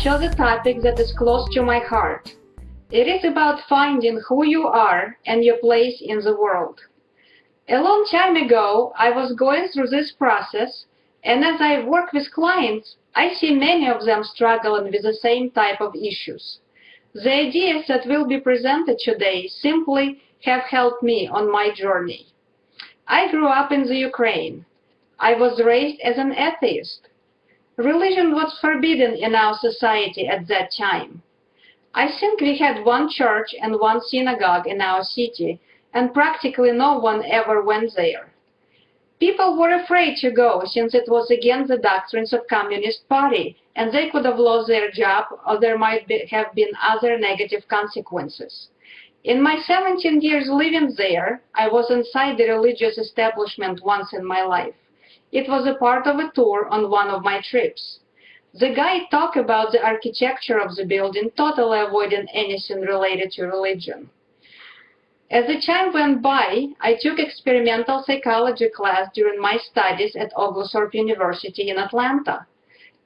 I chose a topic that is close to my heart. It is about finding who you are and your place in the world. A long time ago, I was going through this process, and as I work with clients, I see many of them struggling with the same type of issues. The ideas that will be presented today simply have helped me on my journey. I grew up in the Ukraine. I was raised as an atheist. Religion was forbidden in our society at that time. I think we had one church and one synagogue in our city, and practically no one ever went there. People were afraid to go since it was against the doctrines of Communist Party, and they could have lost their job or there might be, have been other negative consequences. In my 17 years living there, I was inside the religious establishment once in my life. It was a part of a tour on one of my trips. The guide talked about the architecture of the building, totally avoiding anything related to religion. As the time went by, I took experimental psychology class during my studies at Oglethorpe University in Atlanta.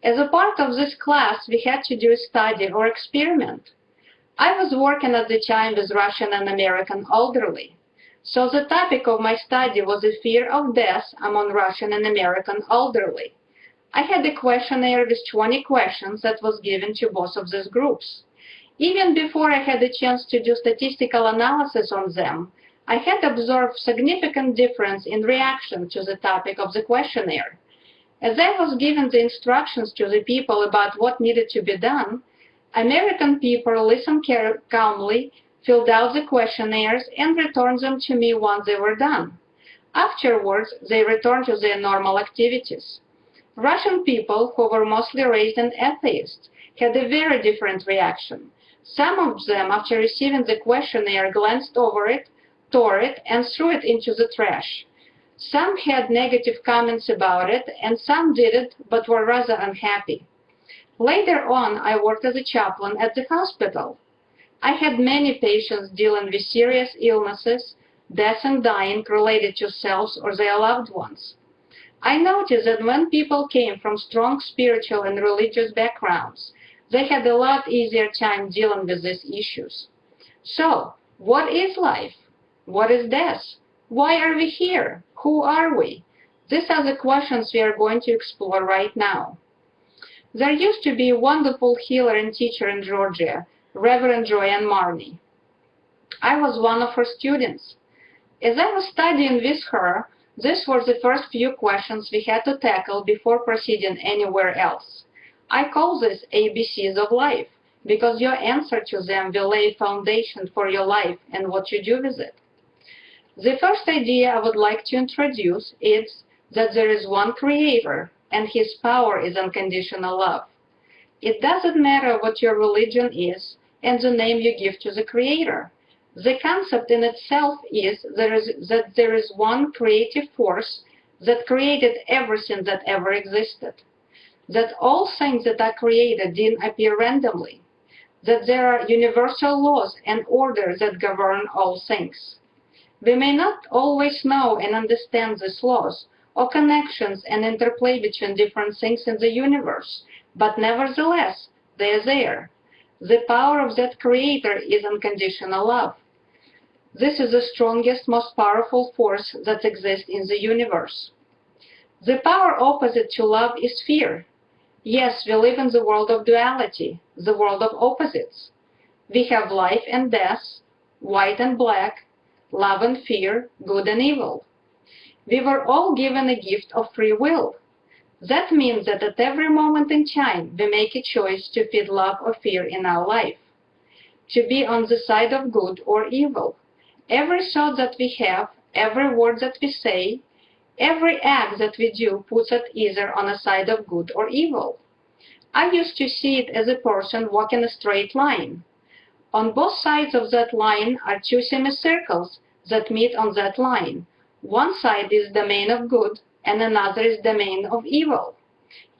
As a part of this class, we had to do a study or experiment. I was working at the time with Russian and American elderly. So the topic of my study was the fear of death among Russian and American elderly. I had a questionnaire with 20 questions that was given to both of these groups. Even before I had a chance to do statistical analysis on them, I had observed significant difference in reaction to the topic of the questionnaire. As I was given the instructions to the people about what needed to be done, American people listened calmly, filled out the questionnaires, and returned them to me once they were done. Afterwards, they returned to their normal activities. Russian people, who were mostly raised as atheists, had a very different reaction. Some of them, after receiving the questionnaire, glanced over it, tore it, and threw it into the trash. Some had negative comments about it, and some didn't, but were rather unhappy. Later on, I worked as a chaplain at the hospital. I had many patients dealing with serious illnesses, death and dying related to selves or their loved ones. I noticed that when people came from strong spiritual and religious backgrounds, they had a lot easier time dealing with these issues. So, what is life? What is death? Why are we here? Who are we? These are the questions we are going to explore right now. There used to be a wonderful healer and teacher in Georgia, Reverend Joanne Marney. I was one of her students. As I was studying with her, these were the first few questions we had to tackle before proceeding anywhere else. I call this ABCs of life because your answer to them will lay foundation for your life and what you do with it. The first idea I would like to introduce is that there is one creator and his power is unconditional love. It doesn't matter what your religion is and the name you give to the creator. The concept in itself is, there is that there is one creative force that created everything that ever existed. That all things that are created didn't appear randomly. That there are universal laws and order that govern all things. We may not always know and understand these laws, or connections and interplay between different things in the universe, but nevertheless, they are there. The power of that creator is unconditional love. This is the strongest, most powerful force that exists in the universe. The power opposite to love is fear. Yes, we live in the world of duality, the world of opposites. We have life and death, white and black, love and fear, good and evil. We were all given a gift of free will. That means that at every moment in time, we make a choice to feed love or fear in our life, to be on the side of good or evil, Every thought that we have, every word that we say, every act that we do puts us either on a side of good or evil. I used to see it as a person walking a straight line. On both sides of that line are two semicircles that meet on that line. One side is the domain of good and another is the domain of evil.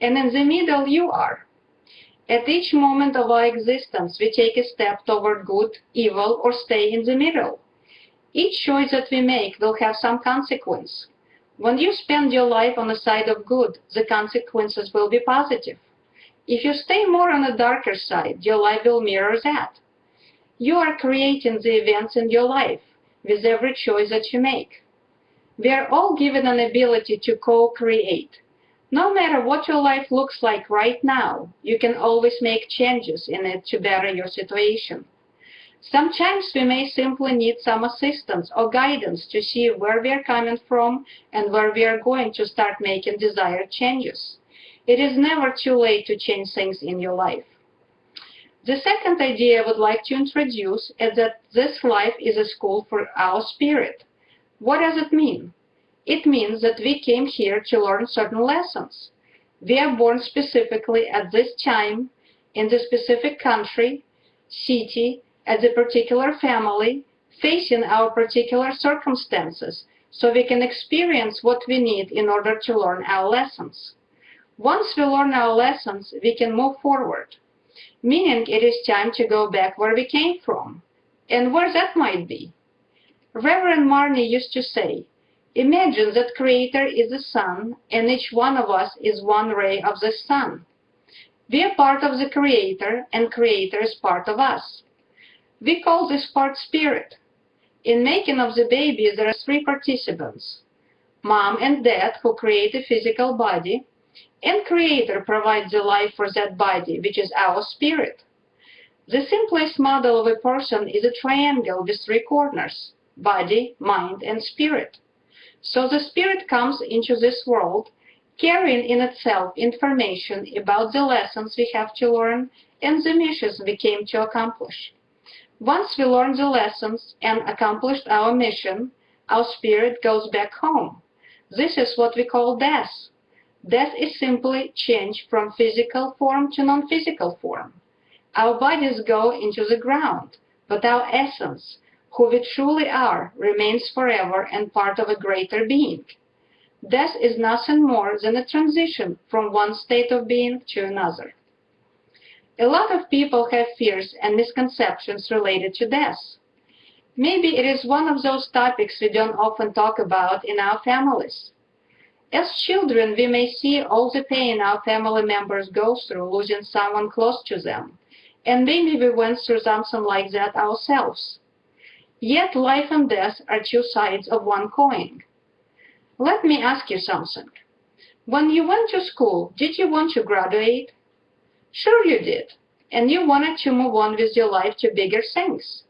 And in the middle you are. At each moment of our existence, we take a step toward good, evil, or stay in the middle. Each choice that we make will have some consequence. When you spend your life on the side of good, the consequences will be positive. If you stay more on the darker side, your life will mirror that. You are creating the events in your life with every choice that you make. We are all given an ability to co-create. No matter what your life looks like right now, you can always make changes in it to better your situation. Sometimes we may simply need some assistance or guidance to see where we are coming from and where we are going to start making desired changes. It is never too late to change things in your life. The second idea I would like to introduce is that this life is a school for our spirit. What does it mean? It means that we came here to learn certain lessons. We are born specifically at this time, in the specific country, city, as a particular family, facing our particular circumstances, so we can experience what we need in order to learn our lessons. Once we learn our lessons, we can move forward, meaning it is time to go back where we came from, and where that might be. Reverend Marnie used to say, imagine that Creator is the sun, and each one of us is one ray of the sun. We are part of the Creator, and Creator is part of us. We call this part spirit. In making of the baby, there are three participants. Mom and dad, who create a physical body, and Creator provides the life for that body, which is our spirit. The simplest model of a person is a triangle with three corners, body, mind, and spirit. So the spirit comes into this world, carrying in itself information about the lessons we have to learn and the missions we came to accomplish. Once we learn the lessons and accomplished our mission, our spirit goes back home. This is what we call death. Death is simply change from physical form to non-physical form. Our bodies go into the ground, but our essence, who we truly are, remains forever and part of a greater being. Death is nothing more than a transition from one state of being to another. A lot of people have fears and misconceptions related to death. Maybe it is one of those topics we don't often talk about in our families. As children, we may see all the pain our family members go through losing someone close to them, and maybe we went through something like that ourselves. Yet life and death are two sides of one coin. Let me ask you something. When you went to school, did you want to graduate? Sure you did. And you wanted to move on with your life to bigger things.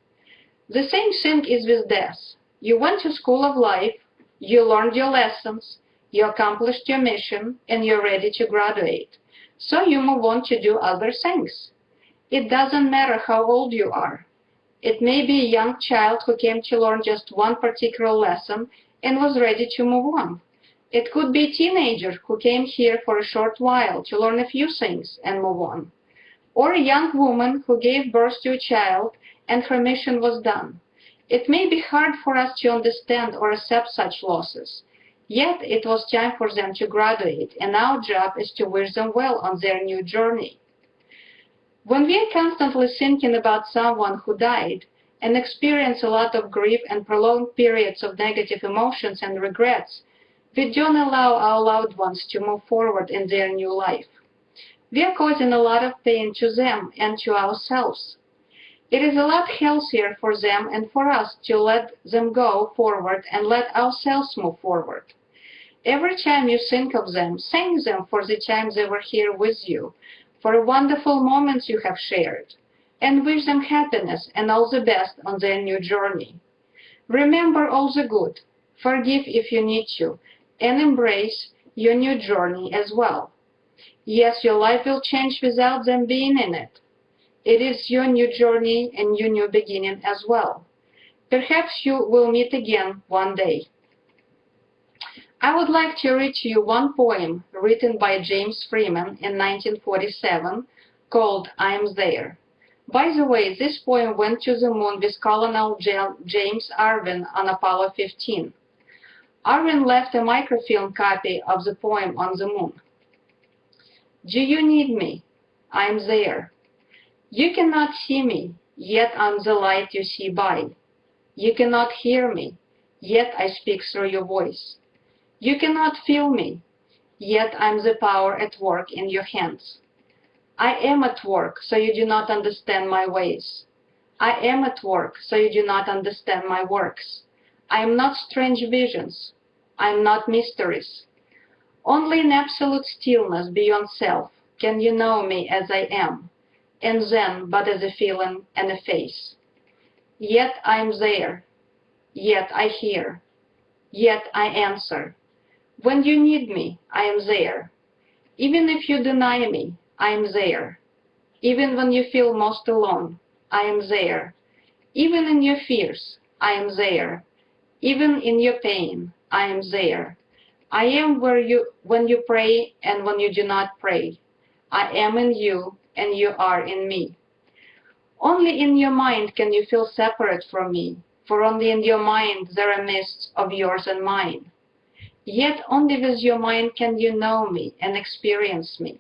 The same thing is with death. You went to school of life, you learned your lessons, you accomplished your mission, and you're ready to graduate. So you move on to do other things. It doesn't matter how old you are. It may be a young child who came to learn just one particular lesson and was ready to move on. It could be a teenager who came here for a short while to learn a few things and move on. Or a young woman who gave birth to a child and her mission was done. It may be hard for us to understand or accept such losses. Yet it was time for them to graduate, and our job is to wish them well on their new journey. When we are constantly thinking about someone who died and experience a lot of grief and prolonged periods of negative emotions and regrets, we don't allow our loved ones to move forward in their new life. We are causing a lot of pain to them and to ourselves. It is a lot healthier for them and for us to let them go forward and let ourselves move forward. Every time you think of them, thank them for the time they were here with you, for wonderful moments you have shared, and wish them happiness and all the best on their new journey. Remember all the good, forgive if you need to, and embrace your new journey as well. Yes, your life will change without them being in it. It is your new journey and your new beginning as well. Perhaps you will meet again one day. I would like to read to you one poem written by James Freeman in 1947 called I'm There. By the way, this poem went to the moon with Colonel James Irwin on Apollo 15. Irwin left a microfilm copy of the poem on the moon. Do you need me? I'm there. You cannot see me, yet I'm the light you see by. You cannot hear me, yet I speak through your voice. You cannot feel me, yet I'm the power at work in your hands. I am at work, so you do not understand my ways. I am at work, so you do not understand my works. I am not strange visions. I am not mysteries. Only in absolute stillness beyond self can you know me as I am, and then but as a feeling and a face. Yet I am there. Yet I hear. Yet I answer. When you need me, I am there. Even if you deny me, I am there. Even when you feel most alone, I am there. Even in your fears, I am there. Even in your pain, I am there. I am where you when you pray and when you do not pray. I am in you and you are in me. Only in your mind can you feel separate from me, for only in your mind there are mists of yours and mine. Yet only with your mind can you know me and experience me.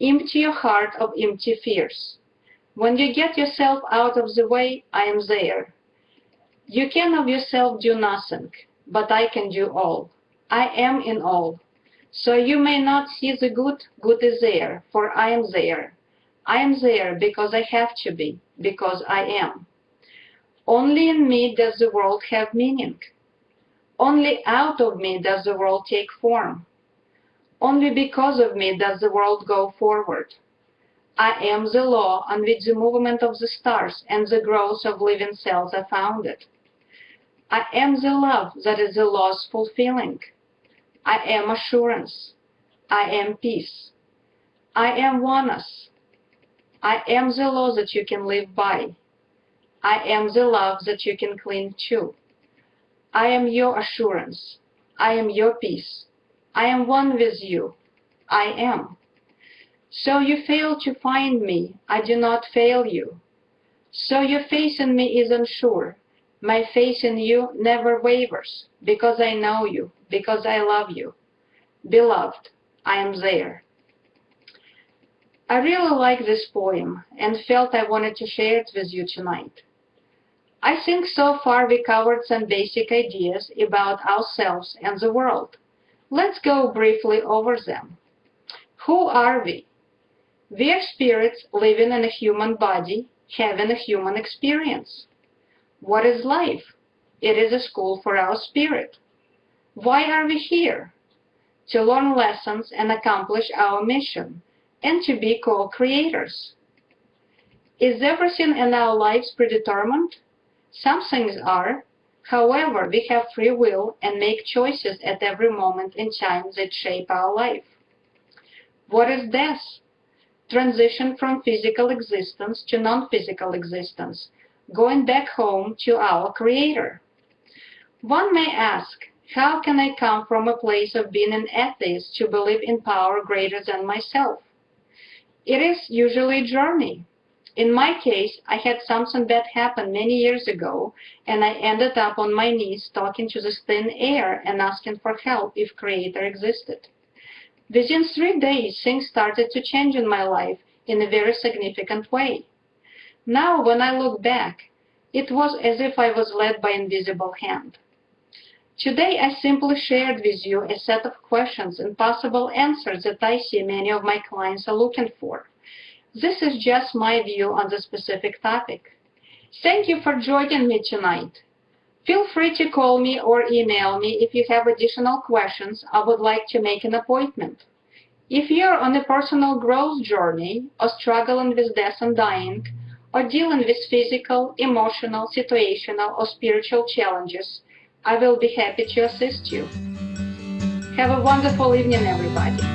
Empty your heart of empty fears. When you get yourself out of the way, I am there. You can of yourself do nothing, but I can do all. I am in all. So you may not see the good, good is there, for I am there. I am there because I have to be, because I am. Only in me does the world have meaning. Only out of me does the world take form. Only because of me does the world go forward. I am the law on which the movement of the stars and the growth of living cells are founded. I am the love that is the law's fulfilling. I am assurance. I am peace. I am oneness. I am the law that you can live by. I am the love that you can cling to. I am your assurance. I am your peace. I am one with you. I am. So you fail to find me. I do not fail you. So your faith in me is unsure. My faith in you never wavers, because I know you, because I love you. Beloved, I am there. I really like this poem and felt I wanted to share it with you tonight. I think so far we covered some basic ideas about ourselves and the world. Let's go briefly over them. Who are we? We are spirits living in a human body, having a human experience. What is life? It is a school for our spirit. Why are we here? To learn lessons and accomplish our mission, and to be co-creators. Is everything in our lives predetermined? Some things are, However, we have free will and make choices at every moment in time that shape our life. What is death? Transition from physical existence to non-physical existence, going back home to our Creator. One may ask, how can I come from a place of being an atheist to believe in power greater than myself? It is usually a journey. In my case, I had something bad happen many years ago, and I ended up on my knees talking to the thin air and asking for help if Creator existed. Within three days, things started to change in my life in a very significant way. Now, when I look back, it was as if I was led by invisible hand. Today, I simply shared with you a set of questions and possible answers that I see many of my clients are looking for. This is just my view on the specific topic. Thank you for joining me tonight. Feel free to call me or email me if you have additional questions I would like to make an appointment. If you're on a personal growth journey or struggling with death and dying, or dealing with physical, emotional, situational, or spiritual challenges, I will be happy to assist you. Have a wonderful evening, everybody.